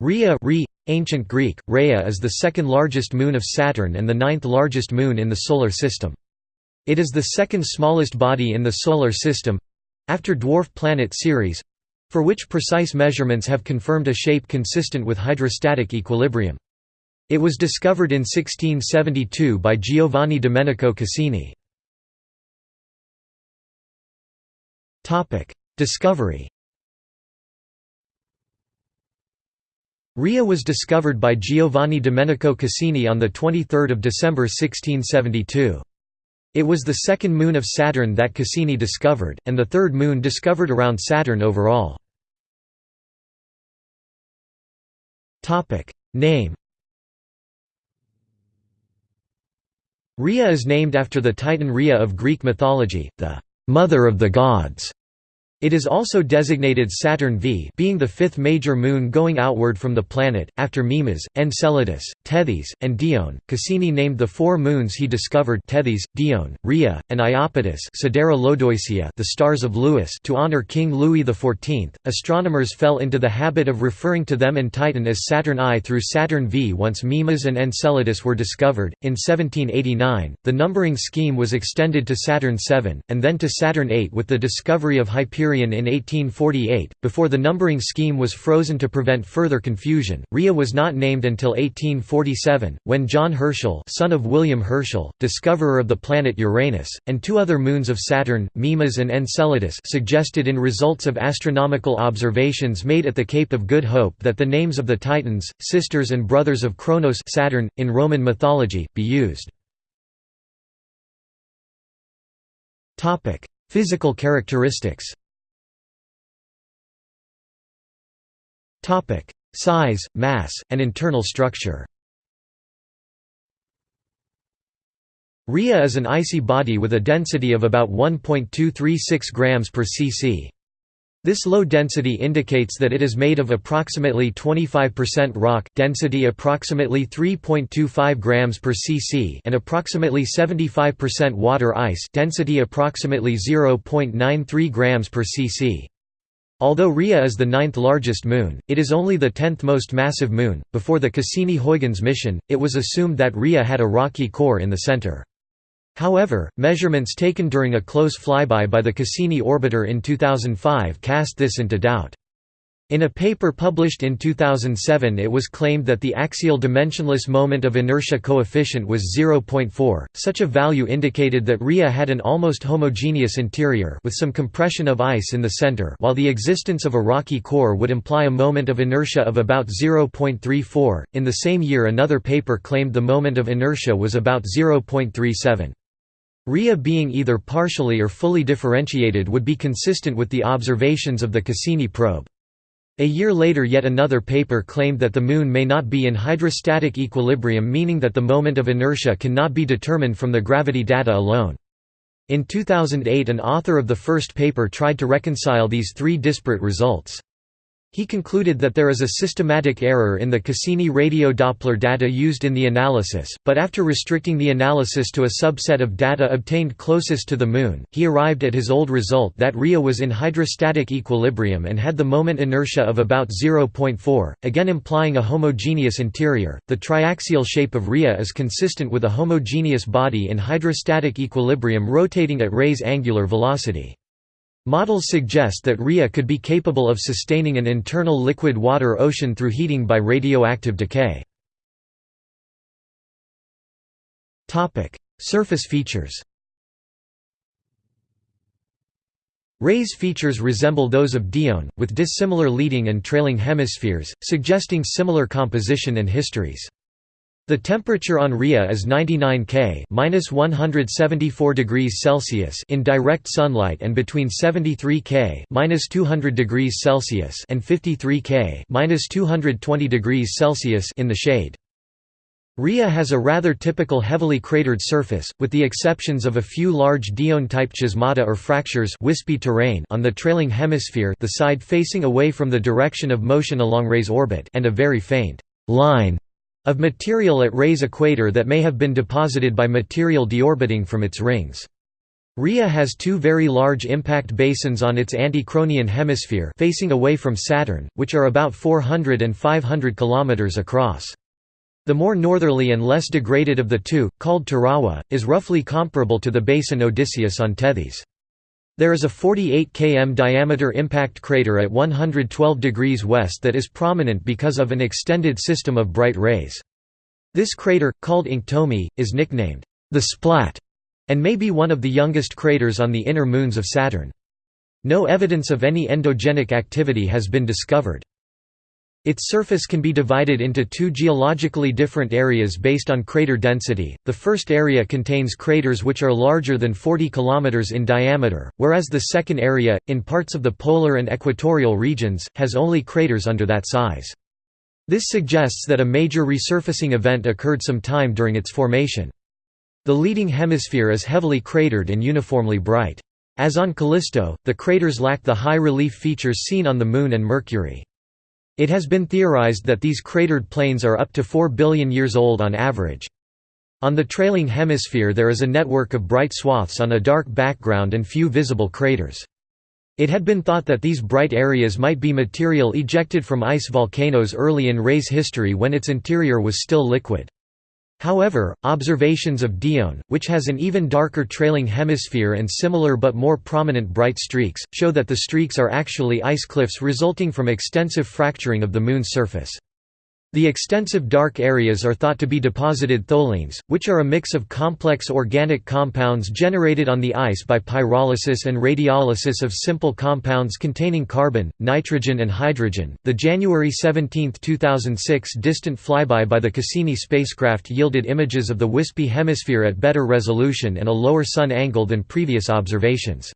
Rhea Re, Ancient Greek, Rhea is the second largest moon of Saturn and the ninth largest moon in the Solar System. It is the second smallest body in the Solar System—after dwarf planet Ceres—for which precise measurements have confirmed a shape consistent with hydrostatic equilibrium. It was discovered in 1672 by Giovanni Domenico Cassini. Discovery Rhea was discovered by Giovanni Domenico Cassini on 23 December 1672. It was the second moon of Saturn that Cassini discovered, and the third moon discovered around Saturn overall. Name Rhea is named after the Titan Rhea of Greek mythology, the «mother of the gods», it is also designated Saturn V being the fifth major moon going outward from the planet, after Mimas, Enceladus, Tethys, and Dione. Cassini named the four moons he discovered Tethys, Dione, Rhea, and Iapetus the stars of Louis to honor King Louis XIV. Astronomers fell into the habit of referring to them and Titan as Saturn I through Saturn V once Mimas and Enceladus were discovered. In 1789, the numbering scheme was extended to Saturn VII, and then to Saturn VIII with the discovery of Hyperion in 1848, before the numbering scheme was frozen to prevent further confusion. Rhea was not named until 1847, when John Herschel, son of William Herschel, discoverer of the planet Uranus, and two other moons of Saturn, Mimas and Enceladus, suggested in results of astronomical observations made at the Cape of Good Hope that the names of the Titans, sisters and brothers of Kronos, Saturn, in Roman mythology, be used. Physical characteristics. Size, mass, and internal structure Rhea is an icy body with a density of about 1.236 grams per cc. This low density indicates that it is made of approximately 25% rock, density approximately 3.25 grams per cc, and approximately 75% water ice, density approximately 0.93 grams per cc. Although Rhea is the ninth largest moon, it is only the tenth most massive moon. Before the Cassini-Huygens mission, it was assumed that Rhea had a rocky core in the center. However, measurements taken during a close flyby by the Cassini orbiter in 2005 cast this into doubt. In a paper published in 2007 it was claimed that the axial dimensionless moment of inertia coefficient was 0.4. Such a value indicated that Rhea had an almost homogeneous interior with some compression of ice in the center while the existence of a rocky core would imply a moment of inertia of about 0.34. In the same year another paper claimed the moment of inertia was about 0.37. Rhea being either partially or fully differentiated would be consistent with the observations of the Cassini probe. A year later yet another paper claimed that the Moon may not be in hydrostatic equilibrium meaning that the moment of inertia cannot be determined from the gravity data alone. In 2008 an author of the first paper tried to reconcile these three disparate results. He concluded that there is a systematic error in the Cassini radio Doppler data used in the analysis, but after restricting the analysis to a subset of data obtained closest to the Moon, he arrived at his old result that Rhea was in hydrostatic equilibrium and had the moment inertia of about 0.4, again implying a homogeneous interior. The triaxial shape of Rhea is consistent with a homogeneous body in hydrostatic equilibrium rotating at Rhea's angular velocity. Models suggest that Rhea could be capable of sustaining an internal liquid water ocean through heating by radioactive decay. Surface features Rhea's features resemble those of Dione, with dissimilar leading and trailing hemispheres, suggesting similar composition and histories. The temperature on Rhea is 99 K (-174 degrees Celsius) in direct sunlight and between 73 K (-200 degrees Celsius) and 53 K (-220 degrees Celsius) in the shade. Rhea has a rather typical heavily cratered surface, with the exceptions of a few large Dione-type chasmata or fractures wispy terrain on the trailing hemisphere the side facing away from the direction of motion along Rhea's orbit and a very faint line of material at Rhea's equator that may have been deposited by material deorbiting from its rings. Rhea has two very large impact basins on its anti-Cronian hemisphere facing away from Saturn, which are about 400 and 500 km across. The more northerly and less degraded of the two, called Tirawa, is roughly comparable to the basin Odysseus on Tethys. There is a 48 km diameter impact crater at 112 degrees west that is prominent because of an extended system of bright rays. This crater, called Inktomi, is nicknamed the Splat and may be one of the youngest craters on the inner moons of Saturn. No evidence of any endogenic activity has been discovered. Its surface can be divided into two geologically different areas based on crater density. The first area contains craters which are larger than 40 km in diameter, whereas the second area, in parts of the polar and equatorial regions, has only craters under that size. This suggests that a major resurfacing event occurred some time during its formation. The leading hemisphere is heavily cratered and uniformly bright. As on Callisto, the craters lack the high relief features seen on the Moon and Mercury. It has been theorized that these cratered plains are up to 4 billion years old on average. On the trailing hemisphere there is a network of bright swaths on a dark background and few visible craters. It had been thought that these bright areas might be material ejected from ice volcanoes early in Rhea's history when its interior was still liquid. However, observations of Dione, which has an even darker trailing hemisphere and similar but more prominent bright streaks, show that the streaks are actually ice cliffs resulting from extensive fracturing of the Moon's surface. The extensive dark areas are thought to be deposited tholins, which are a mix of complex organic compounds generated on the ice by pyrolysis and radiolysis of simple compounds containing carbon, nitrogen, and hydrogen. The January 17, 2006 distant flyby by the Cassini spacecraft yielded images of the wispy hemisphere at better resolution and a lower sun angle than previous observations.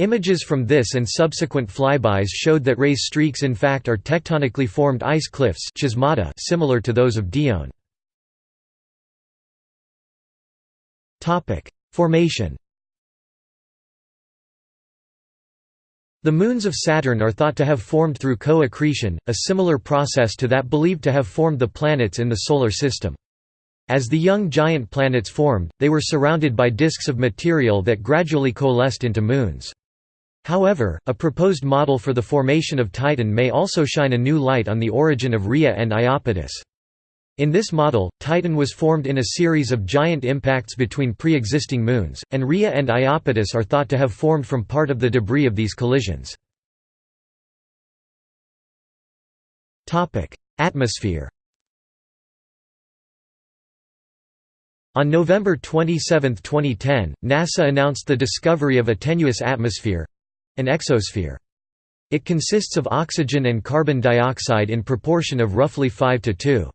Images from this and subsequent flybys showed that Rhea's streaks in fact are tectonically formed ice cliffs similar to those of Dione. Formation The moons of Saturn are thought to have formed through co-accretion, a similar process to that believed to have formed the planets in the Solar System. As the young giant planets formed, they were surrounded by disks of material that gradually coalesced into moons. However, a proposed model for the formation of Titan may also shine a new light on the origin of Rhea and Iapetus. In this model, Titan was formed in a series of giant impacts between pre-existing moons, and Rhea and Iapetus are thought to have formed from part of the debris of these collisions. Atmosphere On November 27, 2010, NASA announced the discovery of a tenuous atmosphere, an exosphere. It consists of oxygen and carbon dioxide in proportion of roughly 5 to 2.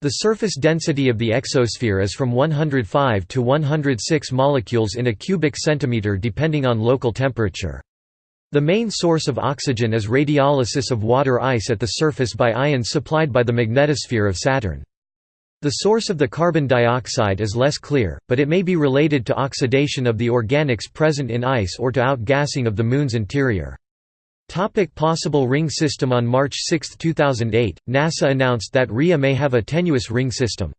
The surface density of the exosphere is from 105 to 106 molecules in a cubic centimeter depending on local temperature. The main source of oxygen is radiolysis of water ice at the surface by ions supplied by the magnetosphere of Saturn. The source of the carbon dioxide is less clear, but it may be related to oxidation of the organics present in ice or to outgassing of the Moon's interior. Topic possible ring system On March 6, 2008, NASA announced that Rhea may have a tenuous ring system.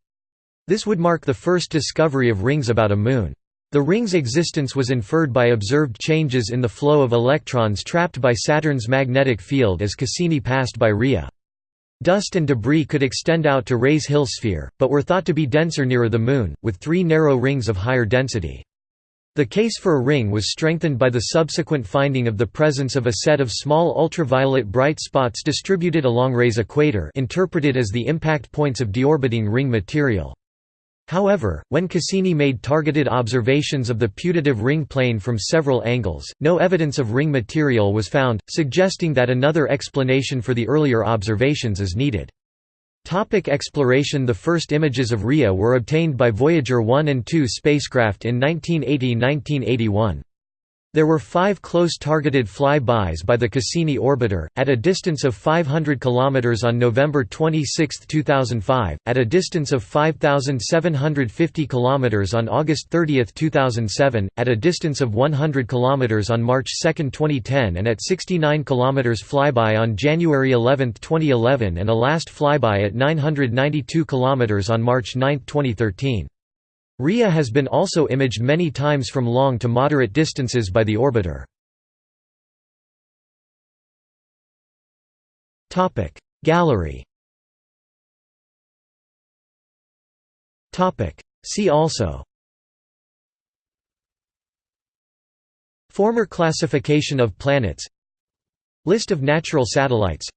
This would mark the first discovery of rings about a moon. The ring's existence was inferred by observed changes in the flow of electrons trapped by Saturn's magnetic field as Cassini passed by Rhea. Dust and debris could extend out to Rhea's Hill sphere, but were thought to be denser nearer the Moon, with three narrow rings of higher density. The case for a ring was strengthened by the subsequent finding of the presence of a set of small ultraviolet bright spots distributed along Rhea's equator interpreted as the impact points of deorbiting ring material. However, when Cassini made targeted observations of the putative ring plane from several angles, no evidence of ring material was found, suggesting that another explanation for the earlier observations is needed. Topic exploration The first images of Rhea were obtained by Voyager 1 and 2 spacecraft in 1980–1981. There were five close targeted fly-bys by the Cassini orbiter, at a distance of 500 km on November 26, 2005, at a distance of 5,750 km on August 30, 2007, at a distance of 100 km on March 2, 2010 and at 69 km flyby on January 11, 2011 and a last flyby at 992 km on March 9, 2013. Rhea has been also imaged many times from long to moderate distances by the orbiter. Gallery See also Former classification of planets List of natural satellites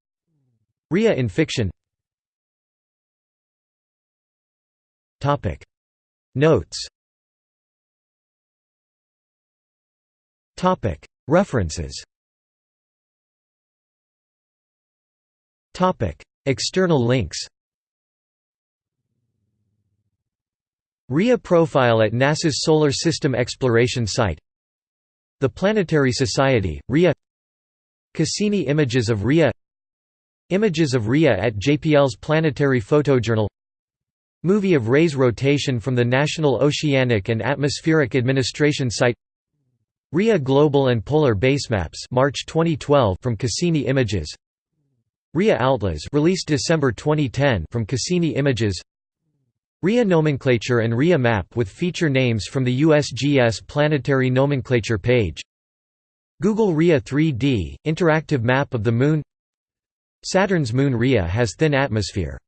Rhea in fiction Notes. References. External links. Rhea profile at NASA's Solar System Exploration Site. The Planetary Society, Rhea Cassini images of Rhea Images of Rhea at JPL's Planetary Photojournal Movie of Rhea's rotation from the National Oceanic and Atmospheric Administration Site Rhea Global and Polar Basemaps March 2012 from Cassini Images Rhea Atlas released December 2010 from Cassini Images Rhea nomenclature and Rhea map with feature names from the USGS planetary nomenclature page Google Rhea 3D, interactive map of the Moon Saturn's moon Rhea has thin atmosphere